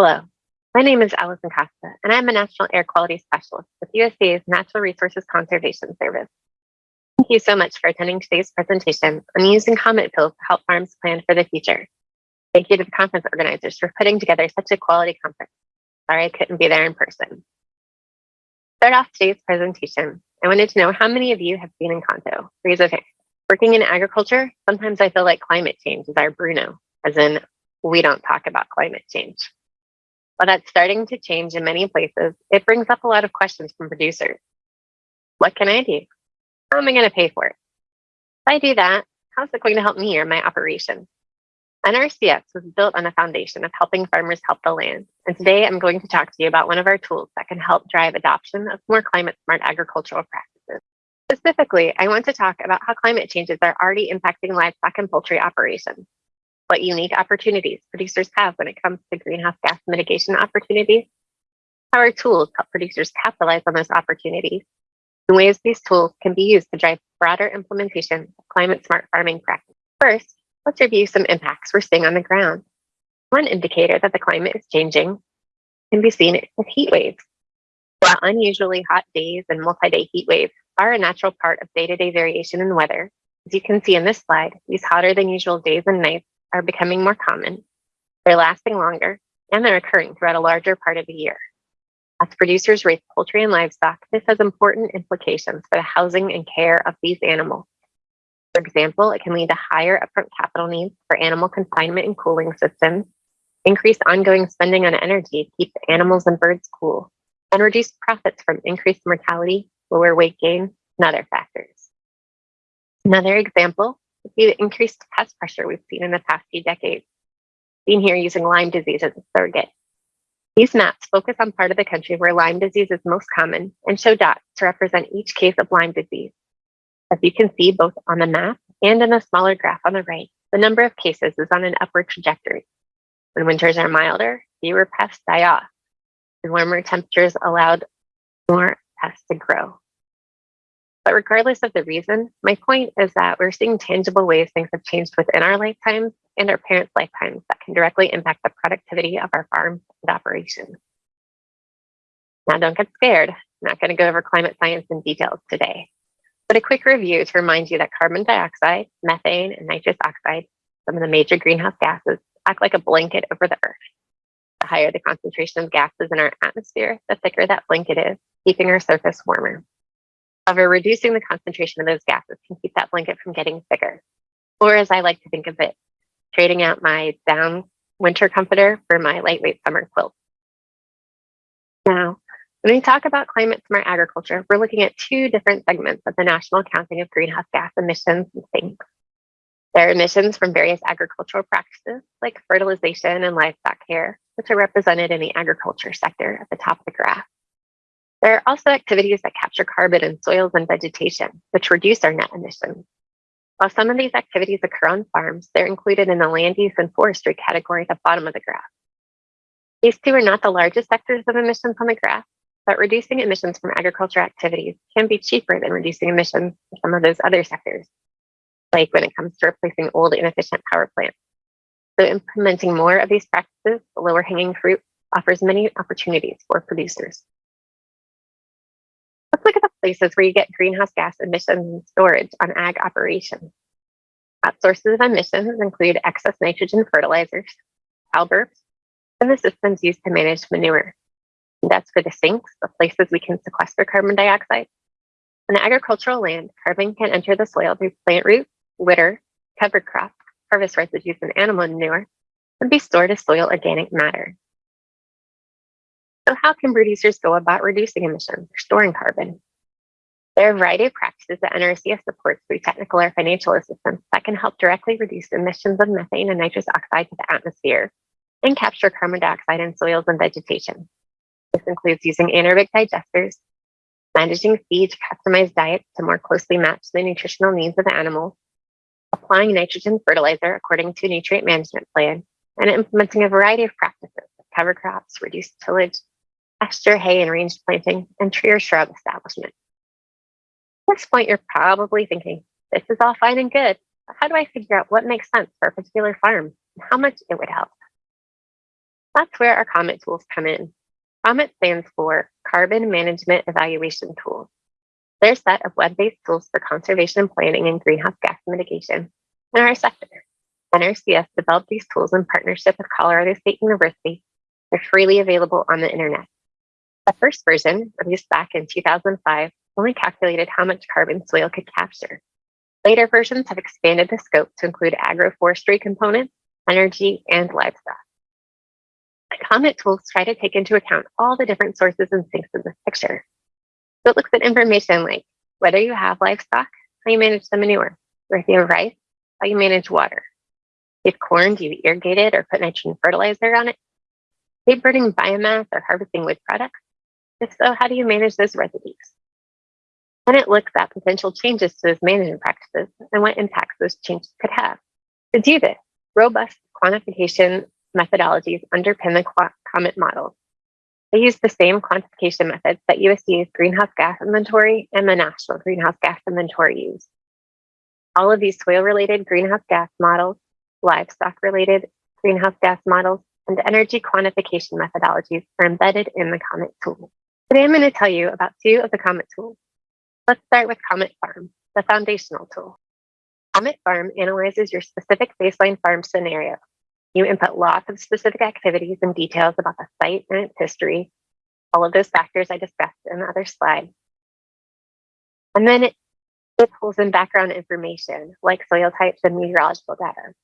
Hello, my name is Allison Costa, and I'm a National Air Quality Specialist with USDA's Natural Resources Conservation Service. Thank you so much for attending today's presentation on using COMET tools to help farms plan for the future. Thank you to the conference organizers for putting together such a quality conference. Sorry I couldn't be there in person. Start off today's presentation. I wanted to know how many of you have been in hand. Working in agriculture, sometimes I feel like climate change is our Bruno, as in we don't talk about climate change. While that's starting to change in many places, it brings up a lot of questions from producers. What can I do? How am I going to pay for it? If I do that, how's it going to help me or my operation? NRCS was built on a foundation of helping farmers help the land. And today I'm going to talk to you about one of our tools that can help drive adoption of more climate smart agricultural practices. Specifically, I want to talk about how climate changes are already impacting livestock and poultry operations what unique opportunities producers have when it comes to greenhouse gas mitigation opportunities, how our tools help producers capitalize on those opportunities, and ways these tools can be used to drive broader implementation of climate smart farming practices. First, let's review some impacts we're seeing on the ground. One indicator that the climate is changing can be seen with heat waves. While unusually hot days and multi-day heat waves are a natural part of day-to-day -day variation in weather, as you can see in this slide, these hotter than usual days and nights are becoming more common, they're lasting longer, and they're occurring throughout a larger part of the year. As producers raise poultry and livestock, this has important implications for the housing and care of these animals. For example, it can lead to higher upfront capital needs for animal confinement and cooling systems, increased ongoing spending on energy to keep animals and birds cool, and reduce profits from increased mortality, lower weight gain, and other factors. Another example the increased pest pressure we've seen in the past few decades, being here using Lyme disease as a surrogate. These maps focus on part of the country where Lyme disease is most common and show dots to represent each case of Lyme disease. As you can see both on the map and in a smaller graph on the right, the number of cases is on an upward trajectory. When winters are milder, fewer pests die off. And warmer temperatures allowed more pests to grow. But regardless of the reason, my point is that we're seeing tangible ways things have changed within our lifetimes and our parents' lifetimes that can directly impact the productivity of our farms and operations. Now, don't get scared. I'm not going to go over climate science in details today, but a quick review to remind you that carbon dioxide, methane, and nitrous oxide, some of the major greenhouse gases, act like a blanket over the earth. The higher the concentration of gases in our atmosphere, the thicker that blanket is, keeping our surface warmer. However, reducing the concentration of those gases can keep that blanket from getting thicker. Or as I like to think of it, trading out my down winter comforter for my lightweight summer quilt. Now, when we talk about climate smart agriculture, we're looking at two different segments of the national accounting of greenhouse gas emissions and sinks. There are emissions from various agricultural practices like fertilization and livestock care, which are represented in the agriculture sector at the top of the graph. There are also activities that capture carbon in soils and vegetation, which reduce our net emissions. While some of these activities occur on farms, they're included in the land use and forestry category at the bottom of the graph. These two are not the largest sectors of emissions on the graph, but reducing emissions from agriculture activities can be cheaper than reducing emissions from some of those other sectors, like when it comes to replacing old inefficient power plants. So implementing more of these practices, the lower hanging fruit, offers many opportunities for producers. Let's look at the places where you get greenhouse gas emissions and storage on ag operations. At sources of emissions include excess nitrogen fertilizers, cow and the systems used to manage manure. And that's for the sinks, the places we can sequester carbon dioxide. On agricultural land, carbon can enter the soil through plant roots, litter, cover crop, harvest residues, and animal manure, and be stored as soil organic matter. So how can producers go about reducing emissions or storing carbon? There are a variety of practices that NRCS supports through technical or financial assistance that can help directly reduce emissions of methane and nitrous oxide to the atmosphere and capture carbon dioxide in soils and vegetation. This includes using anaerobic digesters, managing feed to customize diets to more closely match the nutritional needs of the animals, applying nitrogen fertilizer according to a nutrient management plan, and implementing a variety of practices cover crops, reduced tillage, pasture, hay, and range planting, and tree or shrub establishment. At this point, you're probably thinking, this is all fine and good, but how do I figure out what makes sense for a particular farm and how much it would help? That's where our COMET tools come in. COMET stands for Carbon Management Evaluation Tools. They're a set of web-based tools for conservation planning and greenhouse gas mitigation in our sector. NRCS developed these tools in partnership with Colorado State University. They're freely available on the internet. The first version, released back in 2005, only calculated how much carbon soil could capture. Later versions have expanded the scope to include agroforestry components, energy, and livestock. The COMET tools try to take into account all the different sources and sinks in this picture. So it looks at information like whether you have livestock, how you manage the manure, or if you have rice, how you manage water. If corn, do you irrigate it or put nitrogen fertilizer on it? Are burning biomass or harvesting wood products? If so, how do you manage those residues? Then it looks at potential changes to those management practices and what impacts those changes could have. To do this, robust quantification methodologies underpin the COMET models. They use the same quantification methods that USDA's greenhouse gas inventory and the National Greenhouse Gas Inventory use. All of these soil-related greenhouse gas models, livestock-related greenhouse gas models, and energy quantification methodologies are embedded in the COMET tool. Today I'm going to tell you about two of the COMET tools. Let's start with COMET Farm, the foundational tool. COMET Farm analyzes your specific baseline farm scenario. You input lots of specific activities and details about the site and its history, all of those factors I discussed in the other slide. And then it, it pulls in background information like soil types and meteorological data.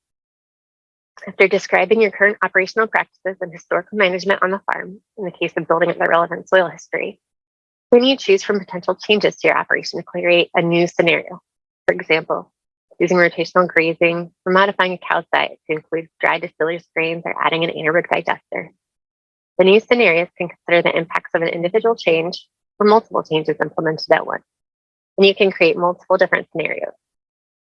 After describing your current operational practices and historical management on the farm, in the case of building up the relevant soil history, then you choose from potential changes to your operation to create a new scenario. For example, using rotational grazing or modifying a cow's diet to include dry distillers grains or adding an anaerobic digester. The new scenarios can consider the impacts of an individual change or multiple changes implemented at once. And you can create multiple different scenarios.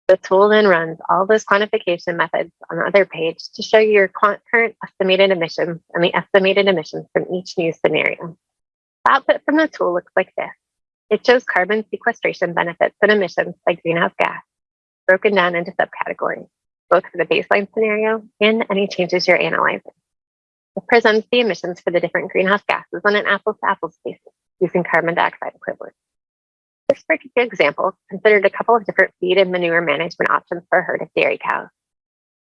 The tool then runs all those quantification methods on the other page to show you your current estimated emissions and the estimated emissions from each new scenario. The output from the tool looks like this. It shows carbon sequestration benefits and emissions by greenhouse gas, broken down into subcategories, both for the baseline scenario and any changes you're analyzing. It presents the emissions for the different greenhouse gases on an apples-to-apples basis using carbon dioxide equivalent. This particular example considered a couple of different feed and manure management options for a herd of dairy cows.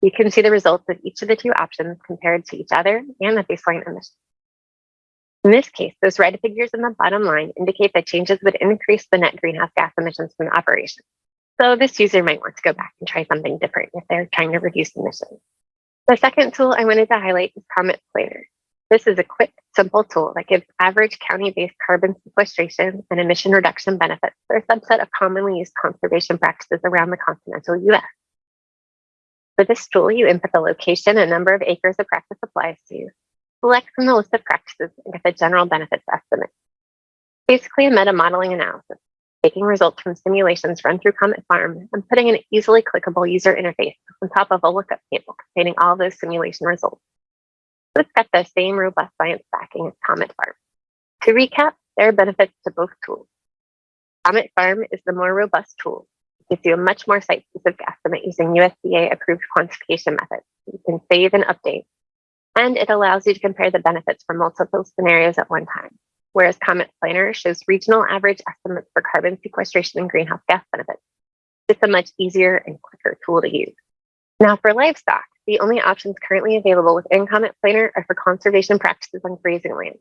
You can see the results of each of the two options compared to each other and the baseline emissions. In this case, those red figures in the bottom line indicate that changes would increase the net greenhouse gas emissions from the operation. So this user might want to go back and try something different if they're trying to reduce emissions. The second tool I wanted to highlight is COMET Planner. This is a quick, simple tool that gives average county-based carbon sequestration and emission reduction benefits for a subset of commonly used conservation practices around the continental US. For this tool, you input the location and number of acres the practice applies to, select from the list of practices, and get the general benefits estimate. Basically a meta-modeling analysis, taking results from simulations run through COMET Farm and putting an easily clickable user interface on top of a lookup table containing all those simulation results. So it's got the same robust science backing as COMET Farm. To recap, there are benefits to both tools. COMET Farm is the more robust tool. It gives you a much more site-specific estimate using USDA-approved quantification methods. You can save and update. And it allows you to compare the benefits from multiple scenarios at one time. Whereas COMET Planner shows regional average estimates for carbon sequestration and greenhouse gas benefits. It's a much easier and quicker tool to use. Now for livestock, the only options currently available within COMET Planner are for conservation practices on grazing land.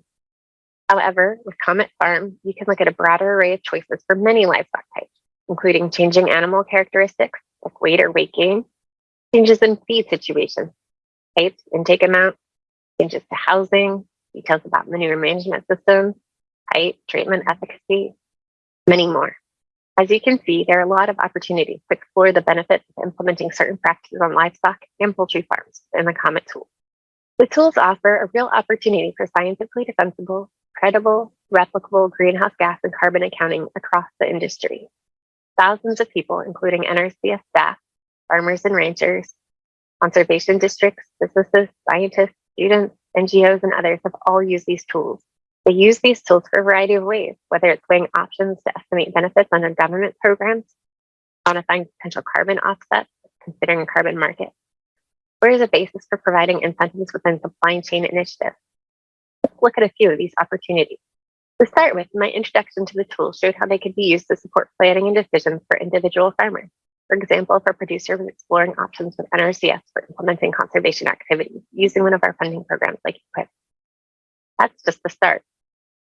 However, with COMET Farm, you can look at a broader array of choices for many livestock types, including changing animal characteristics like weight or weight gain, changes in feed situations, types, intake amount, changes to housing, details about manure management systems, height, treatment efficacy, many more. As you can see, there are a lot of opportunities to explore the benefits of implementing certain practices on livestock and poultry farms in the COMET tool. The tools offer a real opportunity for scientifically defensible, credible, replicable greenhouse gas and carbon accounting across the industry. Thousands of people, including NRCS staff, farmers and ranchers, conservation districts, businesses, scientists, students, NGOs, and others have all used these tools they use these tools for a variety of ways, whether it's weighing options to estimate benefits under government programs, quantifying potential carbon offsets, considering a carbon market, or as a basis for providing incentives within supply chain initiatives. Let's look at a few of these opportunities. To start with, my introduction to the tool showed how they could be used to support planning and decisions for individual farmers. For example, for producers exploring options with NRCS for implementing conservation activities using one of our funding programs like EQIP. That's just the start.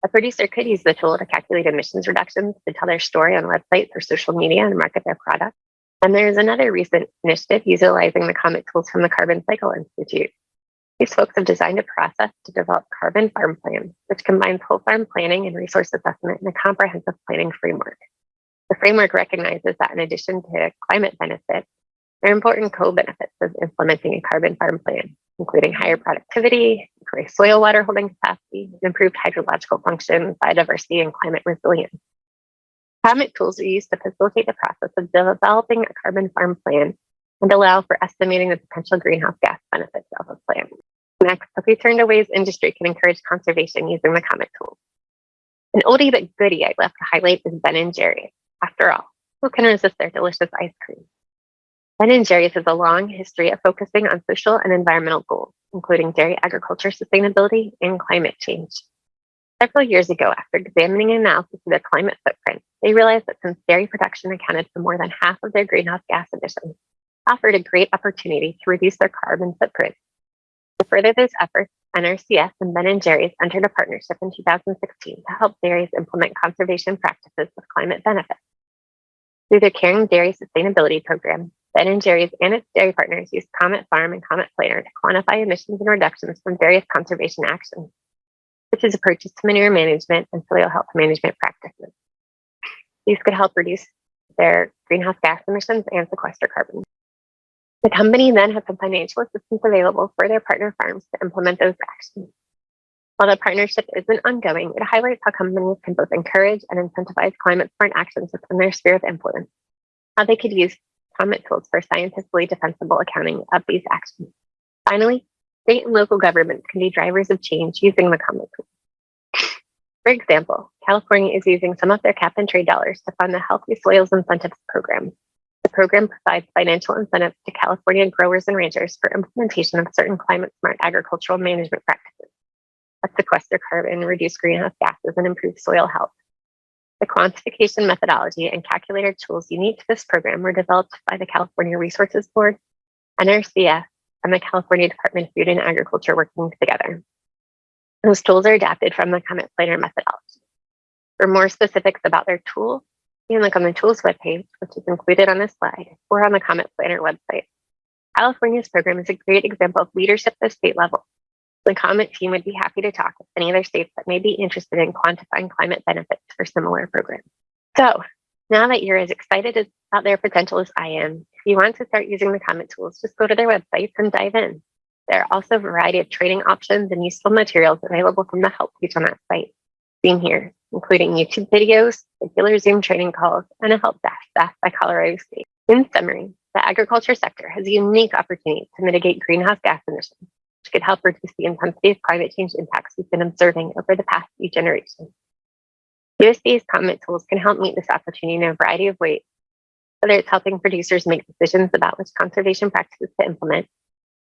A producer could use the tool to calculate emissions reductions to tell their story on websites or social media and market their product. And there's another recent initiative utilizing the COMET tools from the Carbon Cycle Institute. These folks have designed a process to develop carbon farm plans, which combines whole farm planning and resource assessment in a comprehensive planning framework. The framework recognizes that in addition to climate benefits, there are important co-benefits of implementing a carbon farm plan, including higher productivity, increased soil water holding capacity, improved hydrological function, biodiversity, and climate resilience. COMET tools are used to facilitate the process of developing a carbon farm plan and allow for estimating the potential greenhouse gas benefits of a plan. Next, if we turn to ways industry can encourage conservation using the COMET tools. An oldie but goodie I'd love to highlight is Ben and Jerry's. After all, who can resist their delicious ice cream? Ben and Jerry's has a long history of focusing on social and environmental goals, including dairy agriculture sustainability and climate change. Several years ago, after examining an analysis of their climate footprint, they realized that since dairy production accounted for more than half of their greenhouse gas emissions, offered a great opportunity to reduce their carbon footprint. To further those efforts, NRCS and Ben & Jerry's entered a partnership in 2016 to help dairies implement conservation practices with climate benefits. Through their Caring Dairy Sustainability Program, Ben & Jerry's and its dairy partners use Comet Farm and Comet Planner to quantify emissions and reductions from various conservation actions, such as approaches to manure management and soil health management practices. These could help reduce their greenhouse gas emissions and sequester carbon. The company then has some financial assistance available for their partner farms to implement those actions. While the partnership isn't ongoing, it highlights how companies can both encourage and incentivize climate smart actions within their sphere of influence, how they could use COMET tools for scientifically defensible accounting of these actions. Finally, state and local governments can be drivers of change using the COMET tools. For example, California is using some of their cap and trade dollars to fund the Healthy Soils Incentives Program. The program provides financial incentives to California growers and ranchers for implementation of certain climate smart agricultural management practices sequester carbon, reduce greenhouse gases, and improve soil health. The quantification methodology and calculator tools unique to this program were developed by the California Resources Board, NRCS, and the California Department of Food and Agriculture working together. Those tools are adapted from the Comet Planner methodology. For more specifics about their tool, you can look on the tools webpage, which is included on this slide, or on the Comet Planner website. California's program is a great example of leadership at the state level the COMET team would be happy to talk with any other states that may be interested in quantifying climate benefits for similar programs. So now that you're as excited about their potential as I am, if you want to start using the COMET tools, just go to their websites and dive in. There are also a variety of training options and useful materials available from the help page on that site, seen here, including YouTube videos, regular Zoom training calls, and a help desk staffed by Colorado State. In summary, the agriculture sector has a unique opportunity to mitigate greenhouse gas emissions could help reduce the intensity of climate change impacts we've been observing over the past few generations. USDA's COMET tools can help meet this opportunity in a variety of ways, whether it's helping producers make decisions about which conservation practices to implement,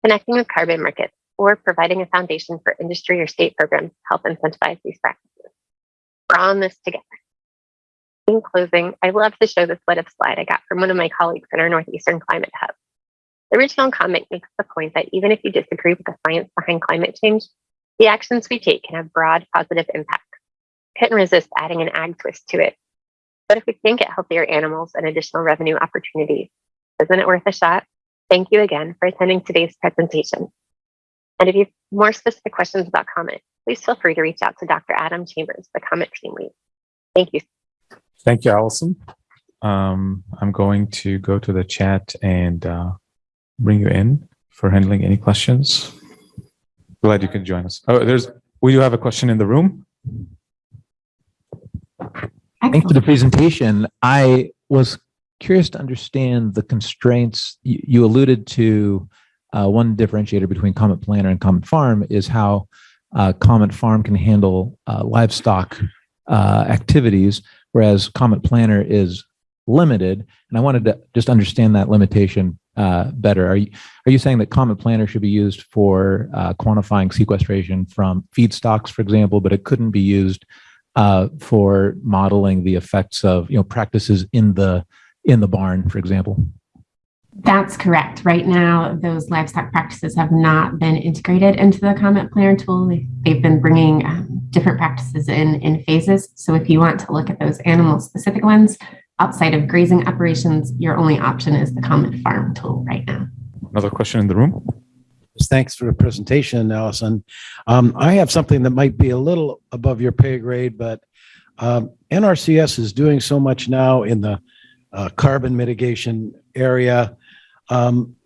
connecting with carbon markets, or providing a foundation for industry or state programs to help incentivize these practices. We're on this together. In closing, I love to show this what if slide I got from one of my colleagues in our Northeastern Climate Hub. The original comment makes the point that even if you disagree with the science behind climate change, the actions we take can have broad positive impacts. Couldn't resist adding an ag twist to it. But if we can get healthier animals and additional revenue opportunities, isn't it worth a shot? Thank you again for attending today's presentation. And if you have more specific questions about COMET, please feel free to reach out to Dr. Adam Chambers, the COMET team lead. Thank you. Thank you, Allison. Um, I'm going to go to the chat and uh, bring you in for handling any questions. Glad you can join us. Oh, there's, we do have a question in the room. Thanks for the presentation. I was curious to understand the constraints. You, you alluded to uh, one differentiator between Comet Planner and Comet Farm is how uh, Comet Farm can handle uh, livestock uh, activities, whereas Comet Planner is limited. And I wanted to just understand that limitation uh, better. Are you, are you saying that Comet Planner should be used for uh, quantifying sequestration from feedstocks, for example, but it couldn't be used uh, for modeling the effects of you know practices in the in the barn, for example? That's correct. Right now, those livestock practices have not been integrated into the Comet Planner tool. They- They've been bringing um, different practices in in phases. So if you want to look at those animal specific ones outside of grazing operations, your only option is the Comet Farm tool right now. Another question in the room? Thanks for the presentation, Allison. Um, I have something that might be a little above your pay grade, but um, NRCS is doing so much now in the uh, carbon mitigation area. Um,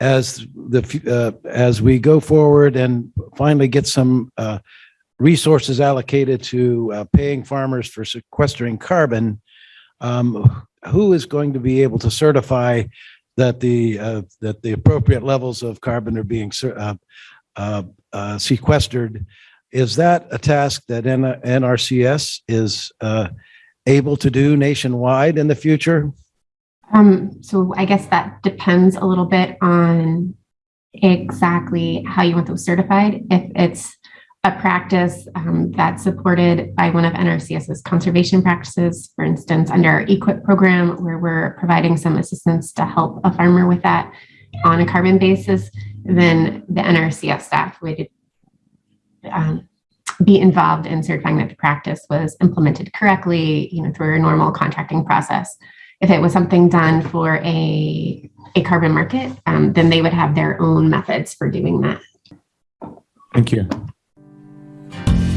As the, uh, as we go forward and finally get some uh, resources allocated to uh, paying farmers for sequestering carbon, um, who is going to be able to certify that the, uh, that the appropriate levels of carbon are being uh, uh, uh, sequestered. Is that a task that N- NRCS is uh, able to do nationwide in the future? Um, so I guess that depends a little bit on exactly how you want those certified. If it's a practice um, that's supported by one of NRCS's conservation practices, for instance, under our EQIP program, where we're providing some assistance to help a farmer with that on a carbon basis, then the NRCS staff would um, be involved in certifying that the practice was implemented correctly, you know, through a normal contracting process. If it was something done for a, a carbon market, um, then they would have their own methods for doing that. Thank you. Bye.